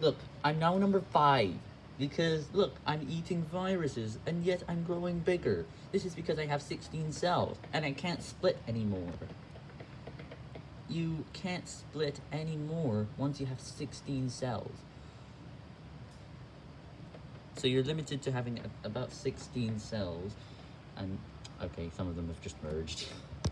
Look, I'm now number 5. Because, look, I'm eating viruses, and yet I'm growing bigger. This is because I have 16 cells, and I can't split anymore. You can't split anymore once you have 16 cells. So you're limited to having about 16 cells, and, okay, some of them have just merged.